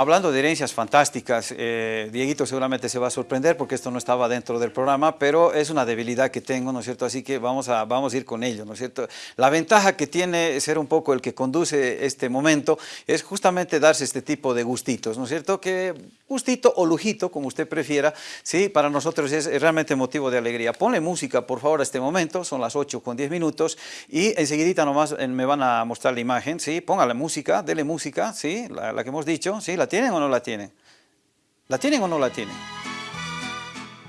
hablando de herencias fantásticas, eh, Dieguito seguramente se va a sorprender porque esto no estaba dentro del programa, pero es una debilidad que tengo, ¿no es cierto? Así que vamos a, vamos a ir con ello, ¿no es cierto? La ventaja que tiene ser un poco el que conduce este momento es justamente darse este tipo de gustitos, ¿no es cierto? Que gustito o lujito, como usted prefiera, sí, para nosotros es realmente motivo de alegría. Ponle música, por favor, a este momento, son las 8 con 10 minutos, y enseguidita nomás eh, me van a mostrar la imagen, sí, póngale música, dele música, sí, la, la que hemos dicho, sí, ¿la tienen o no la tienen? ¿La tienen o no la tienen?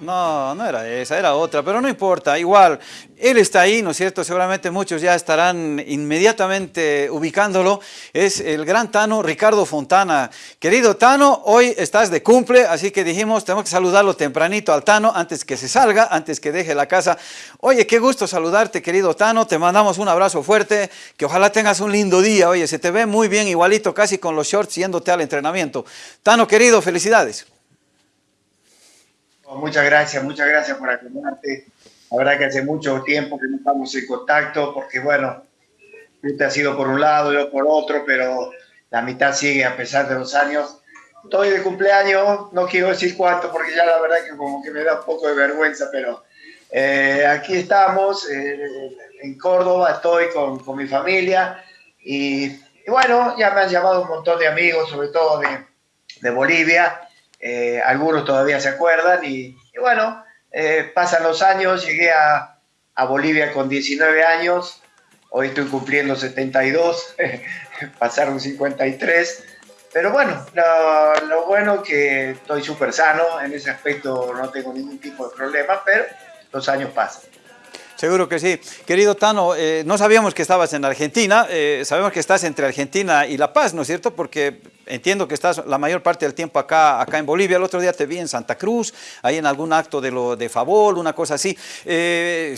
No, no era esa, era otra, pero no importa, igual, él está ahí, ¿no es cierto? Seguramente muchos ya estarán inmediatamente ubicándolo. Es el gran Tano Ricardo Fontana. Querido Tano, hoy estás de cumple, así que dijimos, tenemos que saludarlo tempranito al Tano antes que se salga, antes que deje la casa. Oye, qué gusto saludarte, querido Tano, te mandamos un abrazo fuerte, que ojalá tengas un lindo día. Oye, se te ve muy bien, igualito, casi con los shorts yéndote al entrenamiento. Tano, querido, felicidades. Muchas gracias, muchas gracias por acompañarte. La verdad que hace mucho tiempo que no estamos en contacto porque, bueno, usted ha sido por un lado, yo por otro, pero la mitad sigue a pesar de los años. Estoy de cumpleaños, no quiero decir cuánto porque ya la verdad que como que me da un poco de vergüenza, pero eh, aquí estamos, eh, en Córdoba, estoy con, con mi familia y, y, bueno, ya me han llamado un montón de amigos, sobre todo de, de Bolivia, eh, algunos todavía se acuerdan y, y bueno, eh, pasan los años, llegué a, a, Bolivia con 19 años, hoy estoy cumpliendo 72, pasaron 53, pero bueno, lo, lo bueno que estoy súper sano, en ese aspecto no tengo ningún tipo de problema, pero los años pasan. Seguro que sí. Querido Tano, eh, no sabíamos que estabas en Argentina, eh, sabemos que estás entre Argentina y La Paz, ¿no es cierto? Porque entiendo que estás la mayor parte del tiempo acá, acá en Bolivia. El otro día te vi en Santa Cruz, ahí en algún acto de, lo, de favor, una cosa así. Eh,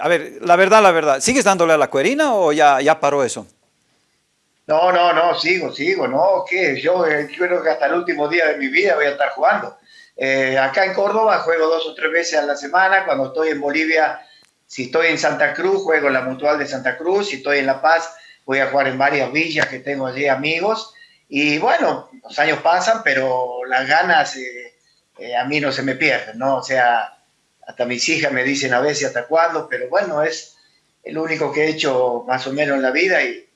a ver, la verdad, la verdad, ¿sigues dándole a la cuerina o ya, ya paró eso? No, no, no, sigo, sigo, no, ¿qué? Yo eh, creo que hasta el último día de mi vida voy a estar jugando. Acá en Córdoba juego dos o tres veces a la semana, cuando estoy en Bolivia si estoy en Santa Cruz, juego en la Mutual de Santa Cruz. Si estoy en La Paz, voy a jugar en varias villas que tengo allí amigos. Y bueno, los años pasan, pero las ganas eh, eh, a mí no se me pierden, ¿no? O sea, hasta mis hijas me dicen a veces hasta cuándo, pero bueno, es el único que he hecho más o menos en la vida y,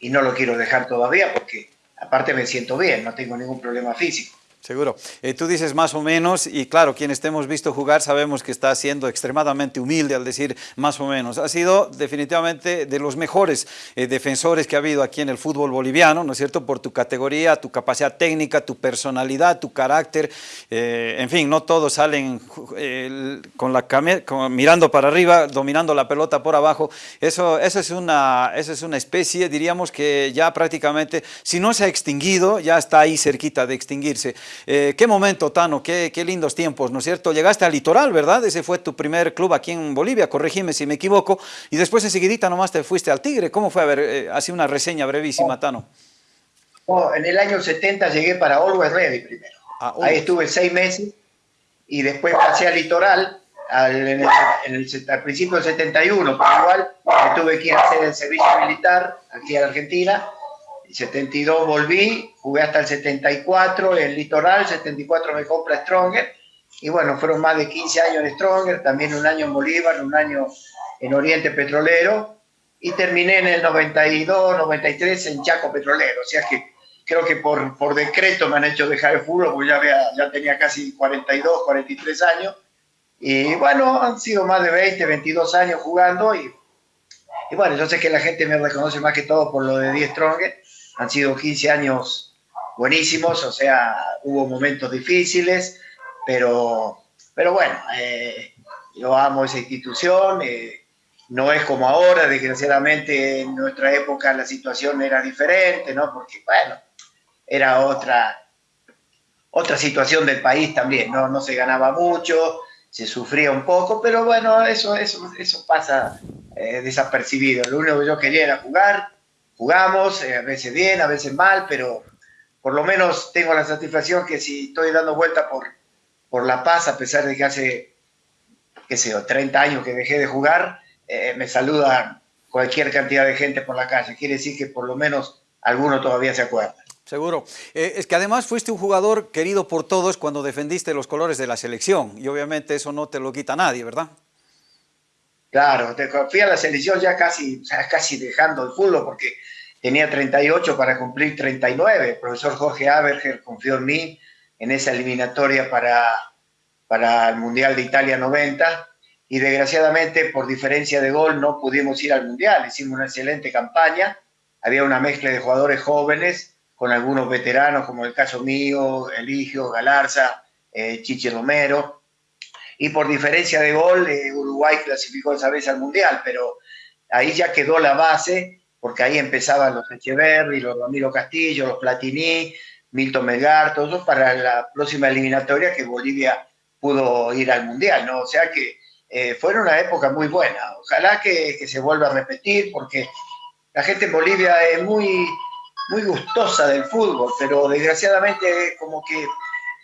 y no lo quiero dejar todavía porque aparte me siento bien, no tengo ningún problema físico. Seguro. Eh, tú dices más o menos, y claro, quienes te hemos visto jugar sabemos que está siendo extremadamente humilde al decir más o menos. Ha sido definitivamente de los mejores eh, defensores que ha habido aquí en el fútbol boliviano, ¿no es cierto? Por tu categoría, tu capacidad técnica, tu personalidad, tu carácter. Eh, en fin, no todos salen con la con, mirando para arriba, dominando la pelota por abajo. Eso, eso, es una, eso es una especie, diríamos que ya prácticamente, si no se ha extinguido, ya está ahí cerquita de extinguirse. Eh, qué momento, Tano, qué, qué, lindos tiempos, ¿no es cierto? Llegaste al Litoral, ¿verdad? Ese fue tu primer club aquí en Bolivia, corregime si me equivoco, y después enseguidita nomás te fuiste al Tigre. ¿Cómo fue? A ver, eh, así una reseña brevísima, Tano. En el año 70 llegué para Always Ready primero. Ah, Ahí estuve seis meses y después pasé al Litoral al, en el, en el, al principio del 71, pero igual me tuve que ir a hacer el servicio militar aquí en Argentina 72 volví, jugué hasta el 74 en Litoral, 74 me compra Stronger, y bueno, fueron más de 15 años en Stronger, también un año en Bolívar, un año en Oriente Petrolero, y terminé en el 92, 93 en Chaco Petrolero, o sea que creo que por, por decreto me han hecho dejar el fútbol, porque ya, había, ya tenía casi 42, 43 años, y bueno, han sido más de 20, 22 años jugando, y, y bueno, yo sé que la gente me reconoce más que todo por lo de 10 Stronger, han sido 15 años buenísimos, o sea, hubo momentos difíciles, pero, pero bueno, eh, yo amo esa institución, eh, no es como ahora, desgraciadamente en nuestra época la situación era diferente, ¿no? Porque, bueno, era otra, otra situación del país también, ¿no? No se ganaba mucho, se sufría un poco, pero bueno, eso, eso, eso pasa eh, desapercibido. Lo único que yo quería era jugar, jugamos, eh, a veces bien, a veces mal, pero por lo menos tengo la satisfacción que si estoy dando vuelta por, por La Paz, a pesar de que hace, qué sé yo, 30 años que dejé de jugar, eh, me saluda cualquier cantidad de gente por la calle. Quiere decir que por lo menos alguno todavía se acuerda. Seguro. Eh, es que además fuiste un jugador querido por todos cuando defendiste los colores de la selección y obviamente eso no te lo quita nadie, ¿verdad? Claro, fui a la selección ya casi, casi dejando el fútbol porque tenía 38 para cumplir 39. El profesor Jorge Aberger confió en mí en esa eliminatoria para, para el Mundial de Italia 90 y desgraciadamente por diferencia de gol no pudimos ir al Mundial. Hicimos una excelente campaña, había una mezcla de jugadores jóvenes con algunos veteranos como el caso mío, Eligio, Galarza, eh, Chichi Romero. Y por diferencia de gol, eh, Uruguay clasificó esa vez al Mundial, pero ahí ya quedó la base, porque ahí empezaban los Echeverri, los Ramiro Castillo, los Platini, Milton Melgar, todos para la próxima eliminatoria que Bolivia pudo ir al Mundial, ¿no? O sea que eh, fue una época muy buena. Ojalá que, se vuelva a repetir porque la gente en Bolivia es muy, muy gustosa del fútbol, pero desgraciadamente como que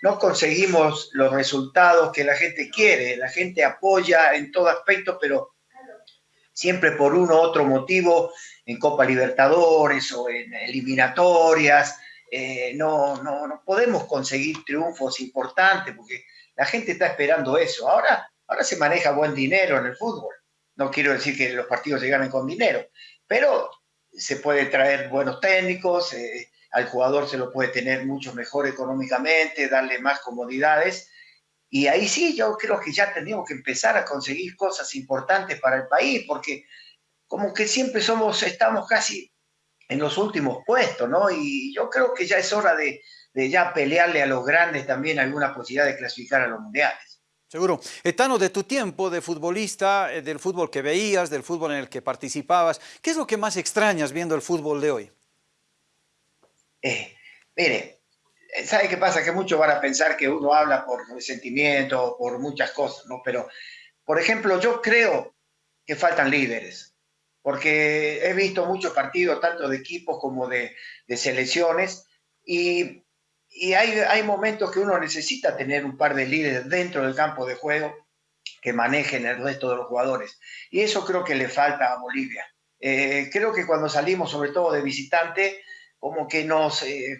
no conseguimos los resultados que la gente quiere. La gente apoya en todo aspecto, pero siempre por uno u otro motivo, en Copa Libertadores o en eliminatorias, eh, no, no, no podemos conseguir triunfos importantes porque la gente está esperando eso. Ahora Ahora se maneja buen dinero en el fútbol. No quiero decir que los partidos se ganen con dinero, pero se puede traer buenos técnicos, eh, al jugador se lo puede tener mucho mejor económicamente, darle más comodidades. Y ahí sí, yo creo que ya tenemos que empezar a conseguir cosas importantes para el país, porque como que siempre somos, estamos casi en los últimos puestos, ¿no? Y yo creo que ya es hora de, ya pelearle a los grandes también alguna posibilidad de clasificar a los mundiales. Seguro. Etano, de tu tiempo de futbolista, eh, del fútbol que veías, del fútbol en el que participabas, ¿qué es lo que más extrañas viendo el fútbol de hoy? Eh, mire, eh, ¿sabe qué pasa? Que muchos van a pensar que uno habla por sentimiento, por muchas cosas, ¿no? Pero, por ejemplo, yo creo que faltan líderes, porque he visto muchos partidos, tanto de equipos como de, selecciones, y hay momentos que uno necesita tener un par de líderes dentro del campo de juego que manejen el resto de los jugadores. Y eso creo que le falta a Bolivia. Eh, creo que cuando salimos, sobre todo de visitante, como que nos, eh,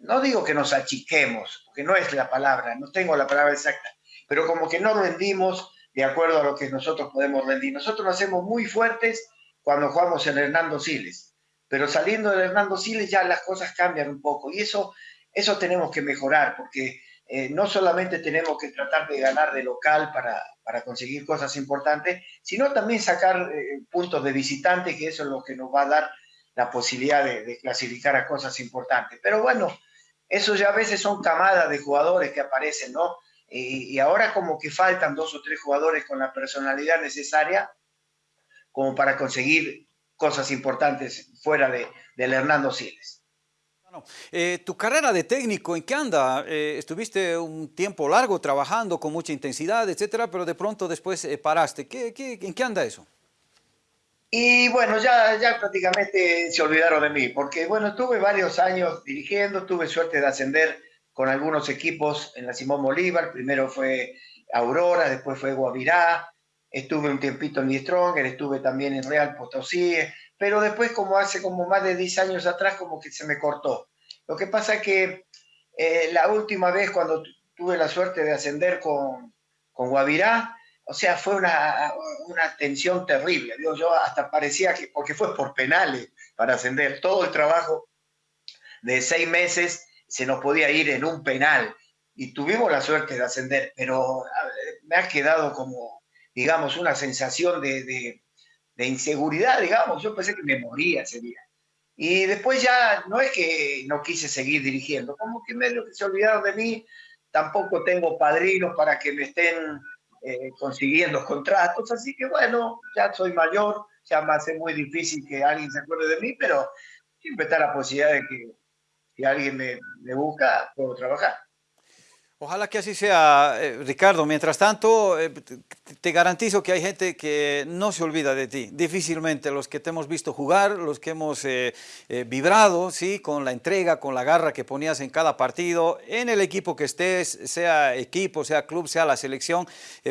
no digo que nos achiquemos, porque no es la palabra, no tengo la palabra exacta, pero como que no rendimos de acuerdo a lo que nosotros podemos rendir. Nosotros nos hacemos muy fuertes cuando jugamos en Hernando Siles, pero saliendo de Hernando Siles ya las cosas cambian un poco y eso eso tenemos que mejorar porque eh, no solamente tenemos que tratar de ganar de local para, para conseguir cosas importantes, sino también sacar eh, puntos de visitante, que eso es lo que nos va a dar la posibilidad de, clasificar a cosas importantes. Pero bueno, eso ya a veces son camadas de jugadores que aparecen, ¿no? Y, ahora como que faltan dos o tres jugadores con la personalidad necesaria como para conseguir cosas importantes fuera de, del Hernando Siles. Eh, tu carrera de técnico, ¿en qué anda? Eh, estuviste un tiempo largo trabajando con mucha intensidad, etcétera, pero de pronto después eh, paraste. ¿Qué, en qué anda eso? Y bueno, ya, ya prácticamente se olvidaron de mí, porque bueno, estuve varios años dirigiendo, tuve suerte de ascender con algunos equipos en la Simón Bolívar, primero fue Aurora, después fue Guavirá, estuve un tiempito en Stronger, estuve también en Real Potosí, pero después como hace como más de 10 años atrás como que se me cortó. Lo que pasa es que eh, la última vez cuando tuve la suerte de ascender con, con Guavirá, o sea, fue una, una tensión terrible. Digo, yo hasta parecía que, porque fue por penales para ascender, todo el trabajo de seis meses se nos podía ir en un penal y tuvimos la suerte de ascender, pero me ha quedado como, digamos, una sensación de de inseguridad, digamos. Yo pensé que me moría ese día. Y después ya no es que no quise seguir dirigiendo, como que medio que se olvidaron de mí, tampoco tengo padrinos para que me estén eh, consiguiendo contratos, así que bueno, ya soy mayor, ya me hace muy difícil que alguien se acuerde de mí, pero siempre está la posibilidad de que si alguien me, me busca, puedo trabajar. Ojalá que así sea, eh, Ricardo. Mientras tanto, eh, te garantizo que hay gente que no se olvida de ti, difícilmente. Los que te hemos visto jugar, los que hemos eh, vibrado, ¿sí? con la entrega, con la garra que ponías en cada partido, en el equipo que estés, sea equipo, sea club, sea la selección,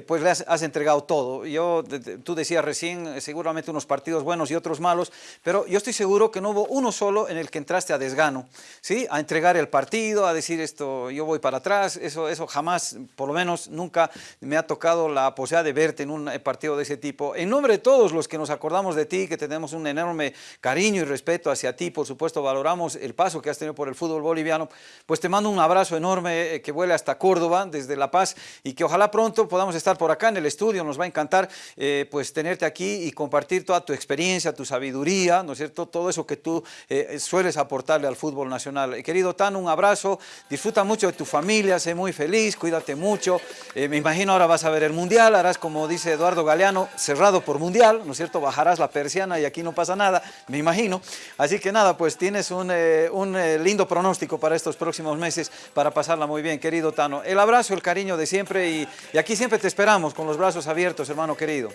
pues le has, entregado todo. Yo, tú decías recién, seguramente unos partidos buenos y otros malos, pero yo estoy seguro que no hubo uno solo en el que entraste a desgano, ¿sí? a entregar el partido, a decir esto, yo voy para atrás, eso eso, jamás, por lo menos nunca me ha tocado la posibilidad de verte en un partido de ese tipo. En nombre de todos los que nos acordamos de ti, que tenemos un enorme cariño y respeto hacia ti, por supuesto valoramos el paso que has tenido por el fútbol boliviano, pues te mando un abrazo enorme eh, que vuele hasta Córdoba, desde La Paz, y que ojalá pronto podamos estar por acá en el estudio, nos va a encantar eh, pues tenerte aquí y compartir toda tu experiencia, tu sabiduría, ¿no es cierto?, todo eso que tú eh, sueles aportarle al fútbol nacional. Querido Tano, un abrazo, disfruta mucho de tu familia, sé muy feliz, cuídate mucho. Eh, me imagino ahora vas a ver el Mundial, harás como dice Eduardo Galeano, cerrado por Mundial, ¿no es cierto? Bajarás la persiana y aquí no pasa nada, me imagino. Así que nada, pues tienes un, eh, eh, lindo pronóstico para estos próximos meses para pasarla muy bien, querido Tano. El abrazo, el cariño de siempre y, y aquí siempre te esperamos con los brazos abiertos, hermano querido.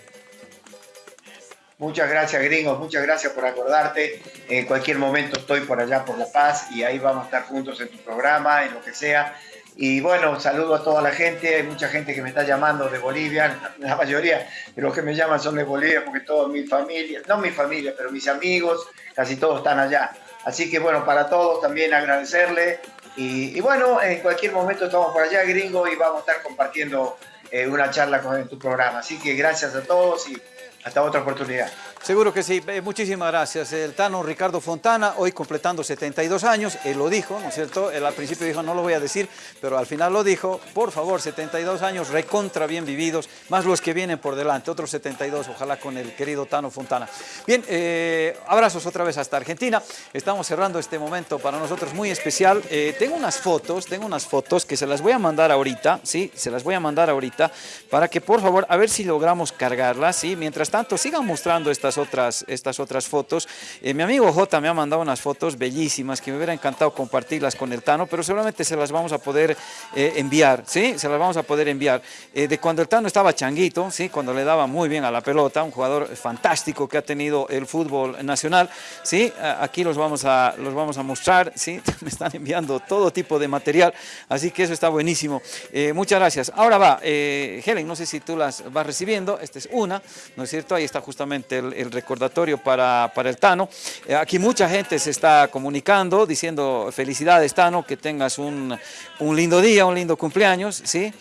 Muchas gracias, gringos, muchas gracias por acordarte. En cualquier momento estoy por allá por La Paz y ahí vamos a estar juntos en tu programa, en lo que sea. Y bueno, saludo a toda la gente, hay mucha gente que me está llamando de Bolivia, la mayoría de los que me llaman son de Bolivia porque toda mi familia, no mi familia, pero mis amigos, casi todos están allá. Así que bueno, para todos también agradecerle y, bueno, en cualquier momento estamos por allá, gringo, y vamos a estar compartiendo eh, una charla con tu programa. Así que gracias a todos y hasta otra oportunidad. Seguro que sí, eh, muchísimas gracias. El Tano Ricardo Fontana, hoy completando 72 años, él lo dijo, ¿no es cierto? Él al principio dijo, no lo voy a decir, pero al final lo dijo. Por favor, 72 años recontra bien vividos, más los que vienen por delante, otros 72, ojalá con el querido Tano Fontana. Bien, eh, abrazos otra vez hasta Argentina. Estamos cerrando este momento para nosotros muy especial. Eh, tengo unas fotos, tengo unas fotos que se las voy a mandar ahorita, ¿sí? Se las voy a mandar ahorita para que por favor, a ver si logramos cargarlas, ¿sí? Mientras tanto, sigan mostrando estas otras, estas otras fotos. Eh, mi amigo J me ha mandado unas fotos bellísimas que me hubiera encantado compartirlas con el Tano, pero seguramente se las vamos a poder eh, enviar, ¿sí? Se las vamos a poder enviar. Eh, de cuando el Tano estaba changuito, ¿sí? Cuando le daba muy bien a la pelota, un jugador fantástico que ha tenido el fútbol nacional, ¿sí? Aquí los vamos a, los vamos a mostrar, ¿sí? Me están enviando todo tipo de material, así que eso está buenísimo. muchas gracias. Ahora va, Helen, no sé si tú las vas recibiendo, esta es una, ¿no es cierto? Ahí está justamente el, el recordatorio para, para el Tano. Eh, aquí mucha gente se está comunicando, diciendo felicidades Tano, que tengas un, un lindo día, un lindo cumpleaños, ¿sí?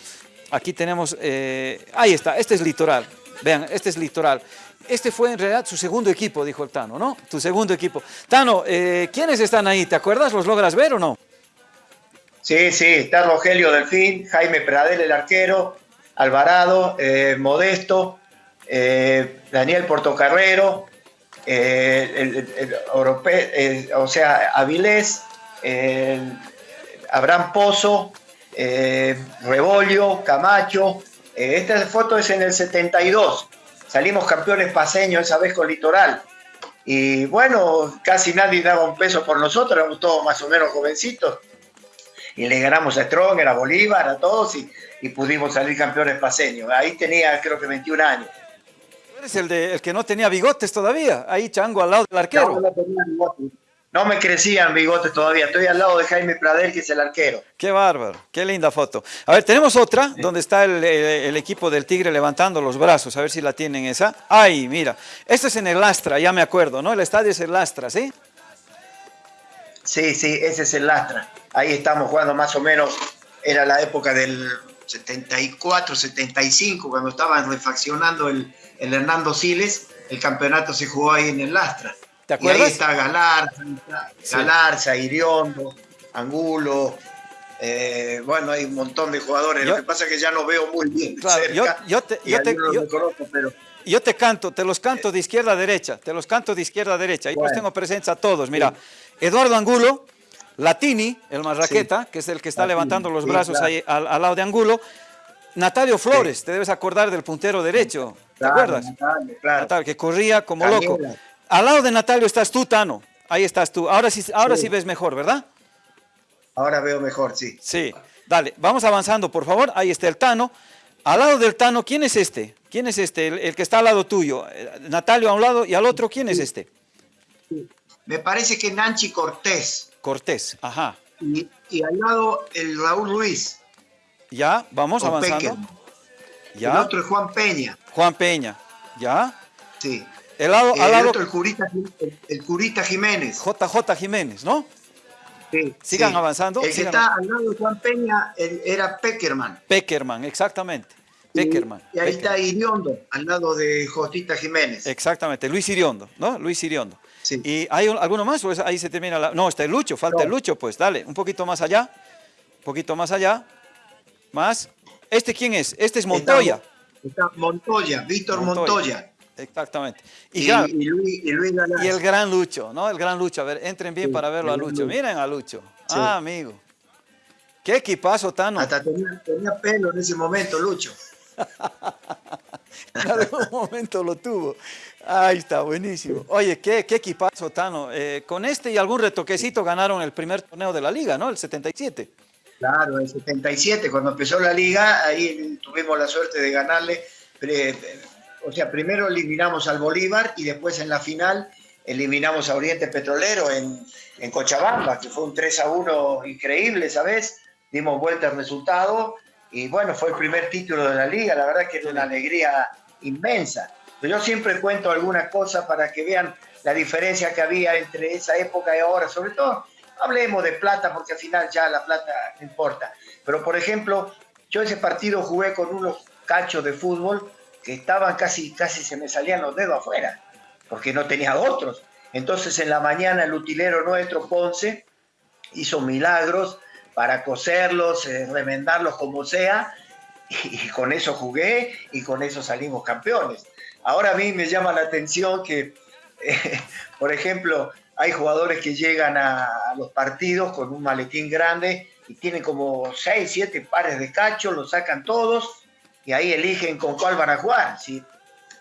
Aquí tenemos, eh, ahí está, este es Litoral, vean, este es Litoral. Este fue en realidad su segundo equipo, dijo el Tano, ¿no? Tu segundo equipo. Tano, eh, ¿quiénes están ahí? ¿Te acuerdas? ¿Los logras ver o no? Sí, sí, está Rogelio Delfín, Jaime Pradel, el arquero, Alvarado, Modesto, eh, Daniel Portocarrero, eh, el, o sea, Avilés, Abraham Pozo, eh, Rebolio, Camacho. esta foto es en el 72. Salimos campeones paseños esa vez con Litoral. Y bueno, casi nadie daba un peso por nosotros, éramos todos más o menos jovencitos. Y le ganamos a Strong, a Bolívar, a todos, y, y pudimos salir campeones paseños. Ahí tenía creo que 21 años. Eres el, de, el que no tenía bigotes todavía, ahí chango al lado del arquero. No, me crecían bigotes todavía, estoy al lado de Jaime Pradel, que es el arquero. Qué bárbaro, qué linda foto. A ver, tenemos otra, donde está el, equipo del Tigre levantando los brazos, a ver si la tienen esa. Ay, mira, esto es en el Lastra, ya me acuerdo, ¿no? El estadio es el Lastra, ¿sí? Sí, sí, ese es el Lastra. Ahí estamos jugando más o menos, era la época del 74, 75, cuando estaban refaccionando el, el Hernando Siles, el campeonato se jugó ahí en el Lastra. ¿Te acuerdas? Y ahí está Galarza, Galarza, Iriondo, Angulo, eh, bueno, hay un montón de jugadores. Lo que pasa es que ya no veo muy bien. yo, te, yo te, canto, te los canto de izquierda a derecha, te los canto de izquierda a derecha. Ahí pues tengo presencia a todos. Mira, Eduardo Angulo, Latini, el marraqueta, que es el que está levantando los brazos ahí al, lado de Angulo. Natalio Flores, te debes acordar del puntero derecho. ¿Te acuerdas? Natalio, que corría como loco. Al lado de Natalio estás tú, Tano. Ahí estás tú. Ahora sí, ahora sí. ves mejor, ¿verdad? Ahora veo mejor, sí. Sí. Dale, vamos avanzando, por favor. Ahí está el Tano. Al lado del Tano, ¿quién es este? ¿Quién es este? El, que está al lado tuyo. Eh, Natalio a un lado y al otro, ¿quién es este? Me parece que Nanchi Cortés. Cortés, ajá. Y, al lado el Raúl Ruiz. Ya, vamos avanzando. Ya. El otro es Juan Peña. Juan Peña, ¿ya? Sí. El, lado, el lado... otro, el curita, el, curita Jiménez. JJ Jiménez, ¿no? Sí, Sigan avanzando. El que está al lado de Juan Peña era Peckerman. Peckerman, exactamente. Peckerman. Y, ahí está Iriondo, al lado de Jotita Jiménez. Exactamente, Luis Iriondo, ¿no? Luis Iriondo. Sí. ¿Y hay alguno más ahí se termina la...? No, está el Lucho, falta el Lucho, pues dale, un poquito más allá, un poquito más allá, más. ¿Este quién es? Este es Montoya. Está, Montoya, Víctor Montoya. Exactamente. Y, y, el gran Lucho, ¿no? El gran Lucho. A ver, entren bien para verlo a Lucho. Miren a Lucho. Ah, amigo. Qué equipazo, Tano. Hasta tenía, tenía pelo en ese momento, Lucho. en algún momento lo tuvo. Ahí está, buenísimo. Oye, qué, qué equipazo, Tano. Eh, con este y algún retoquecito ganaron el primer torneo de la liga, ¿no? El 77. Claro, el 77, cuando empezó la liga, ahí tuvimos la suerte de ganarle. O sea, primero eliminamos al Bolívar y después en la final eliminamos a Oriente Petrolero en, en Cochabamba, que fue un 3 a 1 increíble, ¿sabes? Dimos vuelta al resultado y bueno, fue el primer título de la liga, la verdad que es una alegría inmensa. Pero yo siempre cuento algunas cosas para que vean la diferencia que había entre esa época y ahora, sobre todo, hablemos de plata porque al final ya la plata no importa. Pero por ejemplo, yo ese partido jugué con unos cachos de fútbol que estaban casi, casi se me salían los dedos afuera, porque no tenía otros. Entonces en la mañana el utilero nuestro, Ponce, hizo milagros, para coserlos, eh, remendarlos como sea, y, con eso jugué y con eso salimos campeones. Ahora a mí me llama la atención que, eh, por ejemplo, hay jugadores que llegan a, los partidos con un maletín grande y tienen como 6, 7 pares de cachos, los sacan todos y ahí eligen con cuál van a jugar. Si,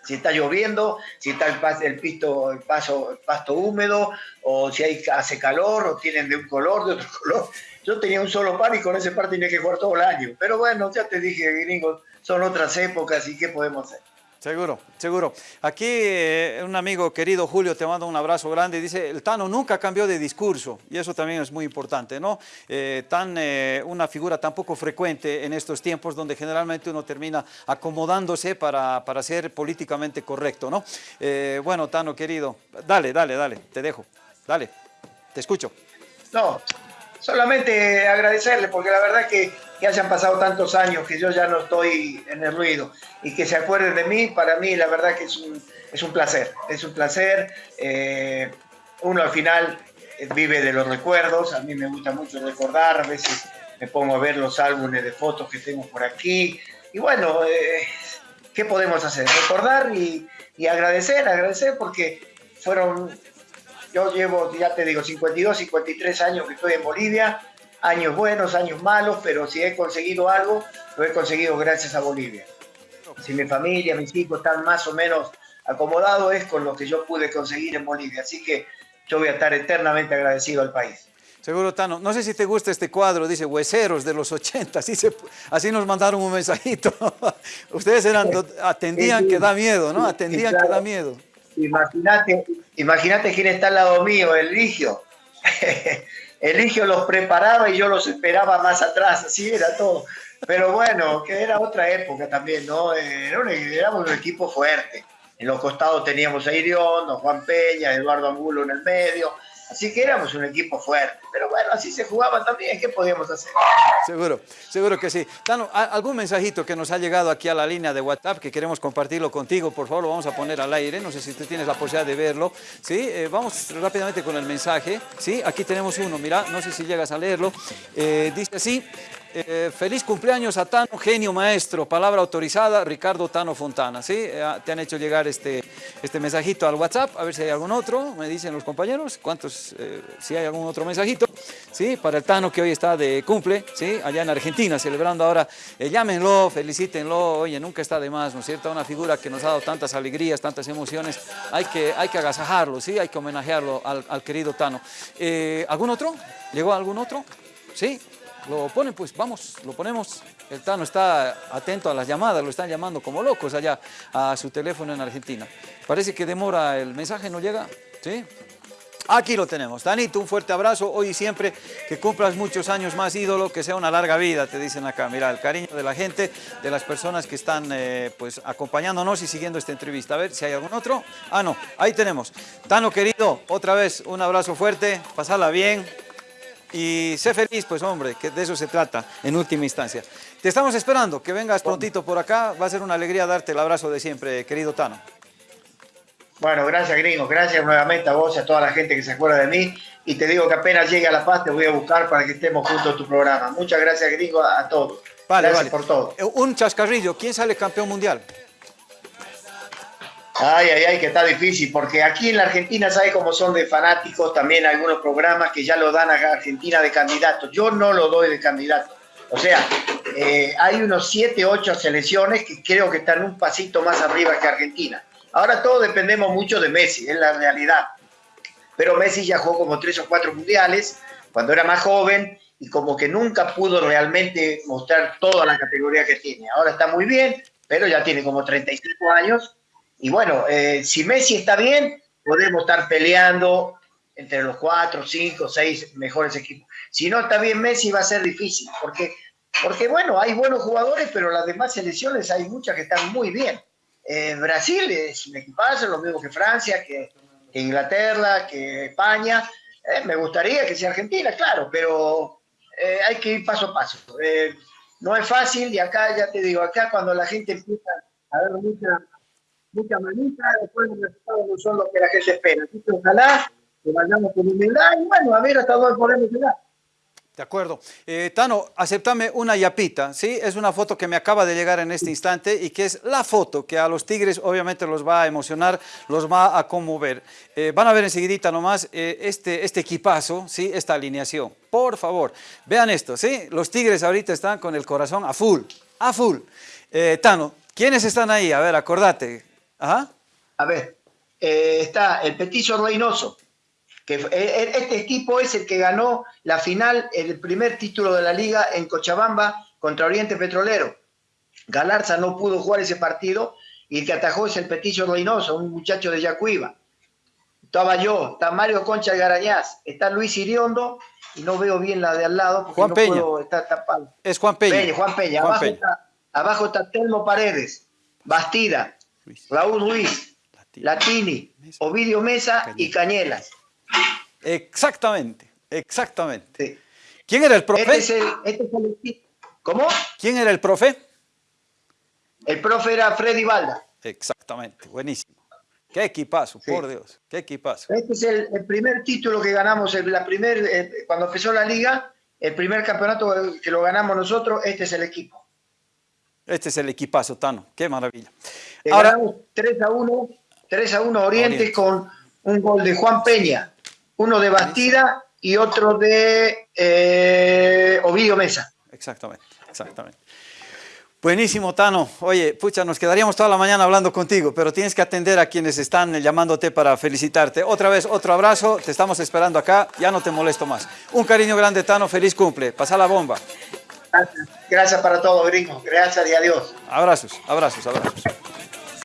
está lloviendo, si está el, el, pisto, el, paso, el pasto húmedo, o si hay, hace calor, o tienen de un color, de otro color. Yo tenía un solo par y con ese par tenía que jugar todo el año. Pero bueno, ya te dije, gringos, son otras épocas y qué podemos hacer. Seguro, seguro. Aquí eh, un amigo querido, Julio, te manda un abrazo grande. Dice, el Tano nunca cambió de discurso y eso también es muy importante, ¿no? Eh, tan, eh, una figura tan poco frecuente en estos tiempos donde generalmente uno termina acomodándose para, para ser políticamente correcto, ¿no? bueno, Tano, querido, dale, dale, dale, te dejo. Dale, te escucho. No, solamente agradecerle, porque la verdad que, que hayan pasado tantos años que yo ya no estoy en el ruido y que se acuerden de mí, para mí la verdad que es un, es un placer, es un placer. Eh, uno al final vive de los recuerdos, a mí me gusta mucho recordar, a veces me pongo a ver los álbumes de fotos que tengo por aquí y bueno, eh, ¿qué podemos hacer? Recordar y, y agradecer, agradecer porque fueron yo llevo, ya te digo, 52, 53 años que estoy en Bolivia, años buenos, años malos, pero si he conseguido algo, lo he conseguido gracias a Bolivia. Si mi familia, mis hijos están más o menos acomodados, es con lo que yo pude conseguir en Bolivia. Así que yo voy a estar eternamente agradecido al país. Seguro, Tano. No sé si te gusta este cuadro, dice Hueseros de los 80, así, así nos mandaron un mensajito. Ustedes eran, atendían que da miedo, ¿no? Atendían que da miedo. Imagínate, imagínate quién está al lado mío, el Ligio. el Ligio los preparaba y yo los esperaba más atrás, así era todo. Pero bueno, que era otra época también, ¿no? Era un, un equipo fuerte. En los costados teníamos a Iriondo, Juan Peña, Eduardo Angulo en el medio, Así que éramos un equipo fuerte. Pero bueno, así se jugaba también. ¿Qué podíamos hacer? Seguro, seguro que sí. Tano, ¿algún mensajito que nos ha llegado aquí a la línea de WhatsApp que queremos compartirlo contigo? Por favor, lo vamos a poner al aire. No sé si tú tienes la posibilidad de verlo. Sí, eh, vamos rápidamente con el mensaje. Sí, aquí tenemos uno. Mira, no sé si llegas a leerlo. Eh, dice así. Eh, feliz cumpleaños a Tano, genio maestro, palabra autorizada, Ricardo Tano Fontana, ¿sí? Eh, te han hecho llegar este, este mensajito al WhatsApp, a ver si hay algún otro, me dicen los compañeros, cuántos, eh, si hay algún otro mensajito, ¿sí? Para el Tano que hoy está de cumple, ¿sí? Allá en Argentina, celebrando ahora, llámenlo, felicítenlo, oye, nunca está de más, ¿no es cierto? Una figura que nos ha dado tantas alegrías, tantas emociones, hay que, hay que agasajarlo, ¿sí? Hay que homenajearlo al, al querido Tano. ¿Algún otro? ¿Llegó algún otro? ¿Sí? Lo ponen, pues vamos, lo ponemos. El Tano está atento a las llamadas, lo están llamando como locos allá a su teléfono en Argentina. Parece que demora, el mensaje no llega, ¿sí? Aquí lo tenemos. Danito, un fuerte abrazo. Hoy y siempre que cumplas muchos años más, ídolo, que sea una larga vida, te dicen acá. Mira, el cariño de la gente, de las personas que están eh, pues acompañándonos y siguiendo esta entrevista. A ver si hay algún otro. Ah, no, ahí tenemos. Tano, querido, otra vez un abrazo fuerte, pasala bien. Y sé feliz, pues hombre, que de eso se trata en última instancia. Te estamos esperando, que vengas prontito por acá. Va a ser una alegría darte el abrazo de siempre, querido Tano. Bueno, gracias gringo, gracias nuevamente a vos y a toda la gente que se acuerda de mí. Y te digo que apenas llegue a La Paz te voy a buscar para que estemos juntos en tu programa. Muchas gracias gringo a, todos. Vale, gracias por todo. Eh, un chascarrillo, ¿quién sale campeón mundial? Ay, ay, ay, que está difícil, porque aquí en la Argentina, ¿sabe cómo son de fanáticos también algunos programas que ya lo dan a Argentina de candidato? Yo no lo doy de candidato. O sea, eh, hay unos 7, 8 selecciones que creo que están un pasito más arriba que Argentina. Ahora todos dependemos mucho de Messi, es la realidad. Pero Messi ya jugó como tres o cuatro mundiales cuando era más joven y como que nunca pudo realmente mostrar toda la categoría que tiene. Ahora está muy bien, pero ya tiene como 35 años. Y bueno, eh, si Messi está bien, podemos estar peleando entre los cuatro, cinco, seis mejores equipos. Si no está bien Messi, va a ser difícil, porque, porque bueno, hay buenos jugadores, pero las demás selecciones hay muchas que están muy bien. Eh, Brasil es un equipazo, lo mismo que Francia, que, Inglaterra, que España. Eh, me gustaría que sea Argentina, claro, pero hay que ir paso a paso. no es fácil y acá, ya te digo, acá cuando la gente empieza a ver mucha, mucha manita, después los resultados no son lo que la gente espera. Así que ojalá que vayamos con humildad y bueno, a ver hasta dónde podemos llegar. De acuerdo. Eh, Tano, aceptame una yapita, ¿sí? Es una foto que me acaba de llegar en este instante y que es la foto que a los Tigres obviamente los va a emocionar, los va a conmover. Eh, van a ver enseguidita nomás eh, este, este equipazo, ¿sí? Esta alineación. Por favor, vean esto, ¿sí? Los Tigres ahorita están con el corazón a full, a full. Tano, ¿quiénes están ahí? A ver, acordate. Ajá. A ver, está el Petizo Reynoso, que eh, eh, este equipo es el que ganó la final, el primer título de la liga en Cochabamba contra Oriente Petrolero. Galarza no pudo jugar ese partido y el que atajó es el Peticio Reynoso, un muchacho de Yacuiba. Estaba yo, está Mario Concha Garañaz, está Luis Iriondo y no veo bien la de al lado porque Juan no Peña. puedo estar tapado. Es Juan Peña. Juan Peña. abajo, Está, abajo, Está, Telmo Paredes, Bastida, Raúl Ruiz, Latini, Ovidio Mesa y Cañelas. Exactamente, exactamente. ¿Quién era el profe? Este este ¿Cómo? ¿Quién era el profe? El profe era Freddy Balda. Exactamente, buenísimo. Qué equipazo, por Dios, qué equipazo. Este es el, primer título que ganamos, la primer, eh, cuando empezó la liga, el primer campeonato que lo ganamos nosotros, este es el equipo. Este es el equipazo, Tano, qué maravilla. Ahora, ganamos 3 a 1, 3 a 1 Oriente. con un gol de Juan Peña, uno de Bastida y otro de eh, Ovidio Mesa. Exactamente, exactamente. Buenísimo, Tano. Oye, pucha, nos quedaríamos toda la mañana hablando contigo, pero tienes que atender a quienes están llamándote para felicitarte. Otra vez, otro abrazo, te estamos esperando acá, ya no te molesto más. Un cariño grande, Tano, feliz cumple, pasa la bomba. Gracias, para todo, gringo. Gracias y adiós. Abrazos, abrazos, abrazos.